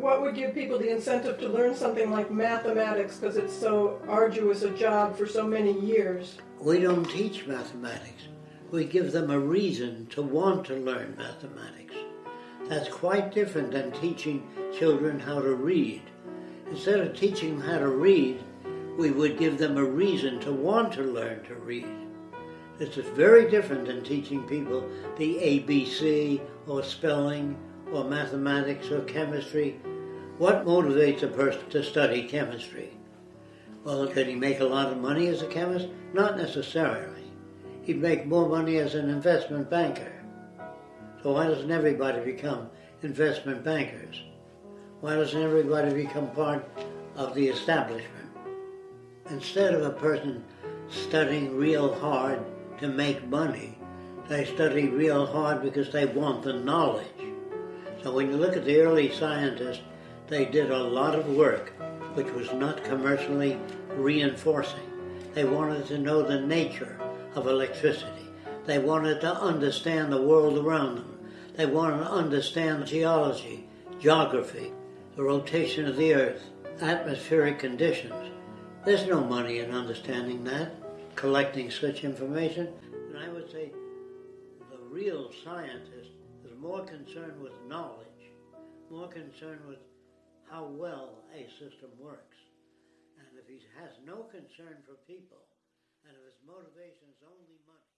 what would give people the incentive to learn something like mathematics because it's so arduous a job for so many years? We don't teach mathematics. We give them a reason to want to learn mathematics. That's quite different than teaching children how to read. Instead of teaching them how to read, we would give them a reason to want to learn to read. This is very different than teaching people the ABC or spelling or mathematics or chemistry. What motivates a person to study chemistry? Well, could he make a lot of money as a chemist? Not necessarily. He'd make more money as an investment banker. So why doesn't everybody become investment bankers? Why doesn't everybody become part of the establishment? Instead of a person studying real hard to make money, they study real hard because they want the knowledge. So when you look at the early scientists, they did a lot of work which was not commercially reinforcing. They wanted to know the nature of electricity. They wanted to understand the world around them. They wanted to understand geology, geography, the rotation of the earth, atmospheric conditions. There's no money in understanding that, collecting such information. And I would say the real scientist is more concerned with knowledge, more concerned with how well a system works. And if he has no concern for people, and if his motivation is only money,